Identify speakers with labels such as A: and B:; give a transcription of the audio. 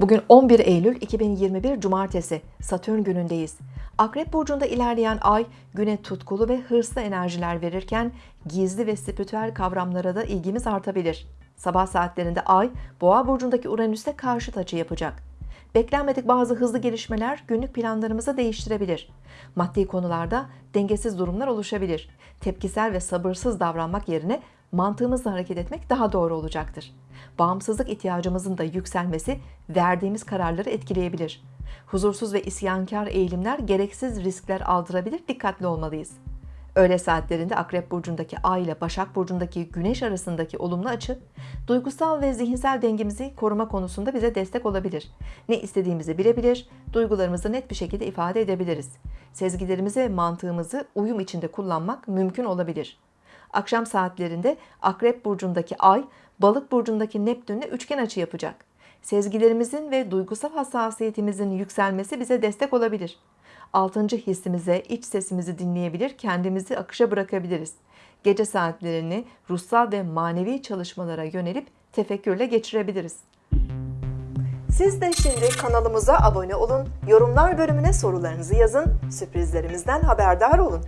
A: Bugün 11 Eylül 2021 Cumartesi, Satürn günündeyiz. Akrep burcunda ilerleyen ay güne tutkulu ve hırslı enerjiler verirken gizli ve spiritüel kavramlara da ilgimiz artabilir. Sabah saatlerinde ay Boğa burcundaki Uranüs'te karşıt açı yapacak. Beklenmedik bazı hızlı gelişmeler günlük planlarımızı değiştirebilir. Maddi konularda dengesiz durumlar oluşabilir. Tepkisel ve sabırsız davranmak yerine mantığımızla hareket etmek daha doğru olacaktır. Bağımsızlık ihtiyacımızın da yükselmesi verdiğimiz kararları etkileyebilir. Huzursuz ve isyankar eğilimler gereksiz riskler aldırabilir, dikkatli olmalıyız. Öğle saatlerinde Akrep burcundaki Ay ile Başak burcundaki Güneş arasındaki olumlu açı, duygusal ve zihinsel dengemizi koruma konusunda bize destek olabilir. Ne istediğimizi bilebilir, duygularımızı net bir şekilde ifade edebiliriz. Sezgilerimizi ve mantığımızı uyum içinde kullanmak mümkün olabilir. Akşam saatlerinde Akrep burcundaki Ay, Balık burcundaki Neptünle üçgen açı yapacak. Sezgilerimizin ve duygusal hassasiyetimizin yükselmesi bize destek olabilir. Altıncı hissimize, iç sesimizi dinleyebilir, kendimizi akışa bırakabiliriz. Gece saatlerini ruhsal ve manevi çalışmalara yönelip tefekkürle geçirebiliriz. Siz de şimdi kanalımıza abone olun, yorumlar bölümüne sorularınızı yazın, sürprizlerimizden haberdar olun.